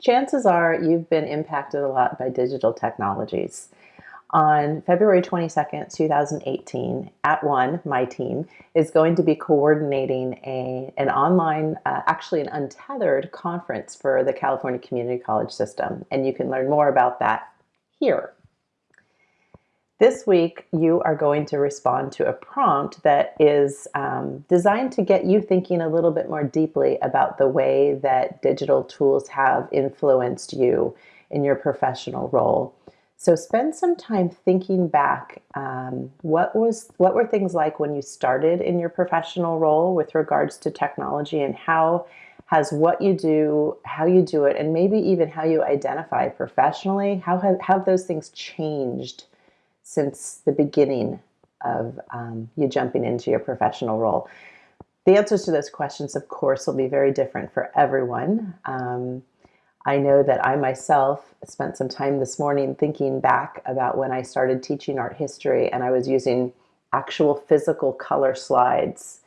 chances are you've been impacted a lot by digital technologies. On February 22nd, 2018, at one, my team is going to be coordinating a, an online, uh, actually an untethered conference for the California Community College system. And you can learn more about that here. This week, you are going to respond to a prompt that is um, designed to get you thinking a little bit more deeply about the way that digital tools have influenced you in your professional role. So spend some time thinking back. Um, what was what were things like when you started in your professional role with regards to technology, and how has what you do, how you do it, and maybe even how you identify professionally, how have, how have those things changed since the beginning of um, you jumping into your professional role? The answers to those questions, of course, will be very different for everyone. Um, I know that I myself spent some time this morning thinking back about when I started teaching art history and I was using actual physical color slides.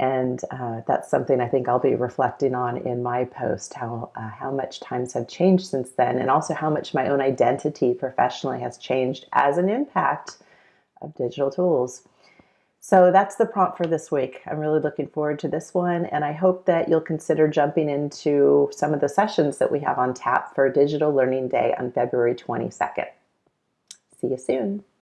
And uh, that's something I think I'll be reflecting on in my post, how, uh, how much times have changed since then, and also how much my own identity professionally has changed as an impact of digital tools. So that's the prompt for this week. I'm really looking forward to this one, and I hope that you'll consider jumping into some of the sessions that we have on tap for Digital Learning Day on February 22nd. See you soon.